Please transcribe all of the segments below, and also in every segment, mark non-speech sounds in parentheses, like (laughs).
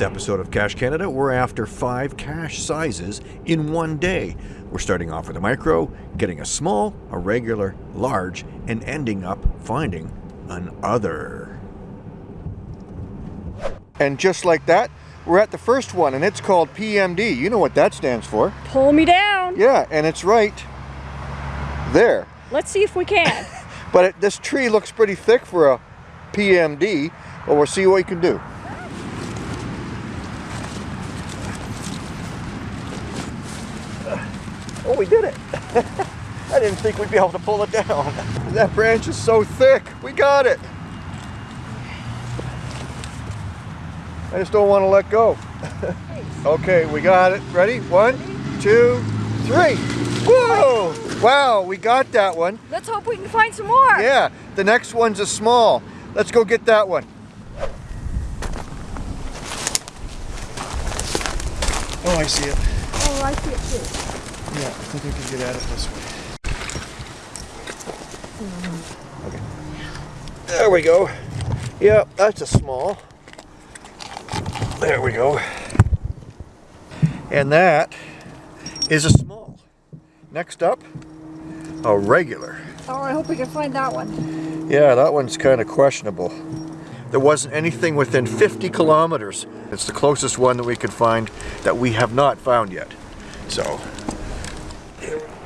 this episode of Cache Canada, we're after five cache sizes in one day. We're starting off with a micro, getting a small, a regular, large, and ending up finding an other. And just like that, we're at the first one, and it's called PMD. You know what that stands for. Pull me down. Yeah, and it's right there. Let's see if we can. (laughs) but it, this tree looks pretty thick for a PMD, but we'll see what we can do. Oh, we did it. (laughs) I didn't think we'd be able to pull it down. That branch is so thick. We got it. I just don't want to let go. (laughs) okay, we got it. Ready? One, two, three. Whoa! Wow, we got that one. Let's hope we can find some more. Yeah, the next one's a small. Let's go get that one. Oh, I see it. Oh, I see it too. Yeah, I think we can get at it this way. Okay. There we go. Yep, that's a small. There we go. And that is a small. Next up, a regular. Oh, I hope we can find that one. Yeah, that one's kind of questionable. There wasn't anything within 50 kilometers. It's the closest one that we could find that we have not found yet. So,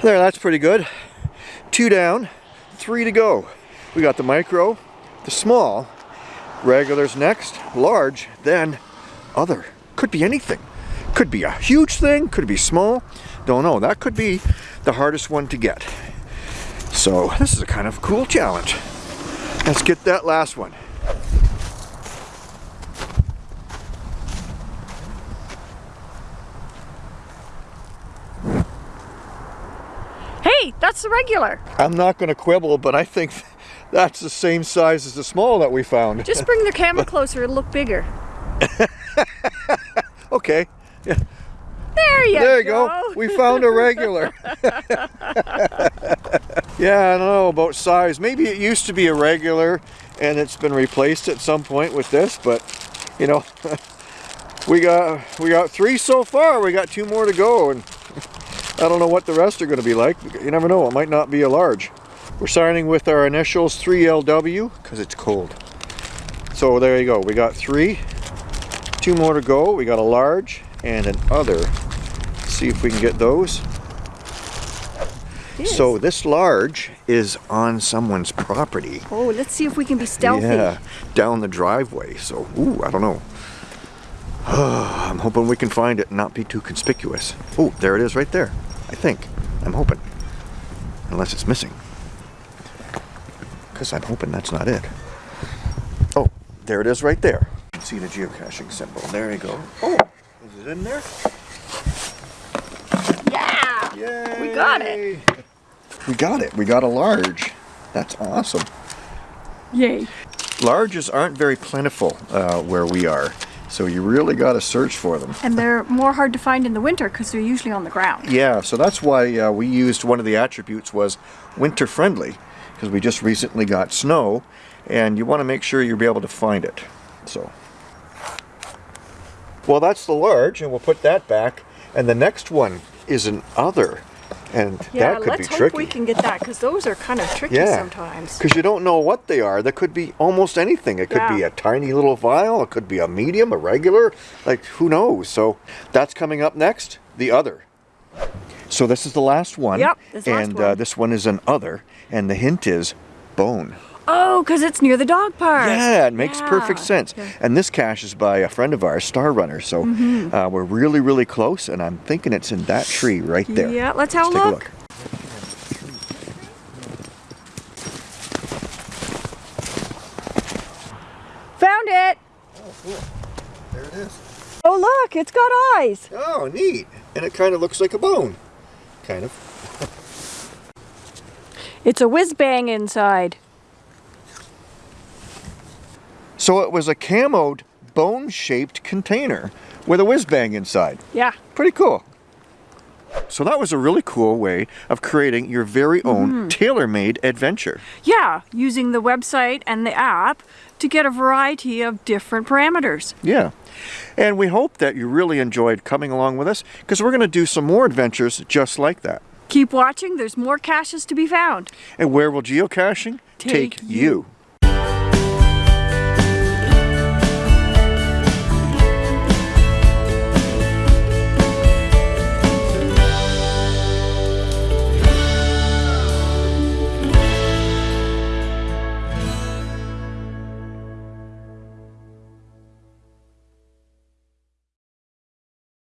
there, that's pretty good. Two down, three to go. We got the micro, the small, regulars next, large, then other. Could be anything. Could be a huge thing, could be small. Don't know. That could be the hardest one to get. So this is a kind of cool challenge. Let's get that last one. That's the regular. I'm not going to quibble, but I think that's the same size as the small that we found. Just bring the camera (laughs) closer, it'll look bigger. (laughs) okay. Yeah. (laughs) There you go. there you go. go. We found a regular. yeah, I don't know about size. Maybe it used to be a regular and it's been replaced at some point with this, but you know, we got we got three so far. We got two more to go and I don't know what the rest are going to be like. You never know. It might not be a large. We're signing with our initials 3LW because it's cold. So there you go. We got three. Two more to go. We got a large and an other. See if we can get those. So this large is on someone's property. Oh, let's see if we can be stealthy. Yeah, down the driveway. So, ooh, I don't know. (sighs) I'm hoping we can find it and not be too conspicuous. Oh, there it is right there. I think. I'm hoping. Unless it's missing. Because I'm hoping that's not it. Oh, there it is right there. You can see the geocaching symbol. There you go. Oh, is it in there? Yeah! Yay! We got it. We got it. We got a large. That's awesome. Yay. Larges aren't very plentiful uh, where we are. So you really got to search for them. And they're more hard to find in the winter because they're usually on the ground. Yeah, so that's why uh, we used one of the attributes was winter friendly because we just recently got snow and you want to make sure you'll be able to find it. So, well, that's the large and we'll put that back. And the next one is an other. And Yeah, that could let's be hope tricky. we can get that because those are kind of tricky Yeah, sometimes. because you don't know what they are. There could be almost anything. It could be a tiny little vial. It could be a medium, a regular. Like who knows? So that's coming up next. The other. So this is the last one. Yep, this last and Uh, this one is an other, and the hint is bone. Oh, because it's near the dog park. Yeah, it makes perfect sense. Yeah. And this cache is by a friend of ours, Star Runner. So Mm-hmm. uh, we're really, really close, and I'm thinking it's in that tree right there. Yeah, let's have a take look. Found it. Oh cool. there it is. Oh, look, it's got eyes. Oh, neat. And it kind of looks like a bone. Kind of. (laughs) It's a whiz bang inside. So it was a camoed bone-shaped container with a whiz bang inside. Yeah. Pretty cool. So that was a really cool way of creating your very own mm-hmm. tailor-made adventure. Yeah, using the website and the app to get a variety of different parameters. Yeah. And we hope that you really enjoyed coming along with us because we're going to do some more adventures just like that. Keep watching, there's more caches to be found. And where will geocaching Take you?